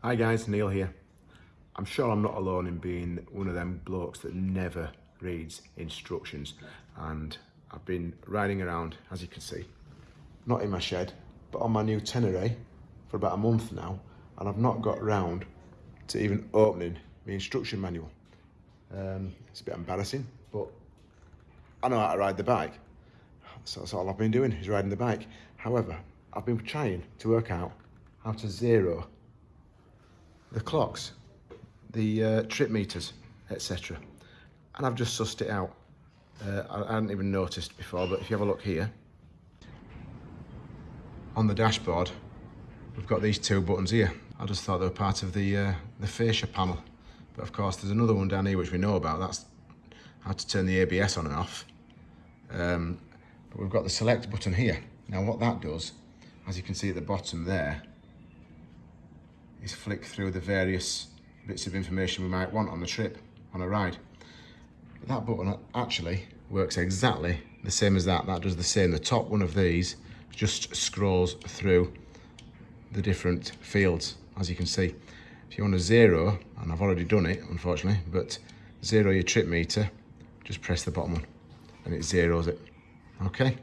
Hi guys, Neil here. I'm sure I'm not alone in being one of them blokes that never reads instructions and I've been riding around, as you can see, not in my shed, but on my new Tenere for about a month now and I've not got round to even opening my instruction manual. Um, it's a bit embarrassing, but I know how to ride the bike. So that's all I've been doing is riding the bike. However, I've been trying to work out how to zero the clocks, the uh, trip meters, etc. And I've just sussed it out. Uh, I, hadn't even noticed before, but if you have a look here, on the dashboard, we've got these two buttons here. I just thought they were part of the, uh, the fascia panel. But of course, there's another one down here which we know about. That's how to turn the ABS on and off. Um, but we've got the select button here. Now what that does, as you can see at the bottom there, is flick through the various bits of information we might want on the trip, on a ride. That button actually works exactly the same as that. That does the same. The top one of these just scrolls through the different fields, as you can see. If you want to zero, and I've already done it, unfortunately, but zero your trip meter, just press the bottom one and it zeroes it. Okay?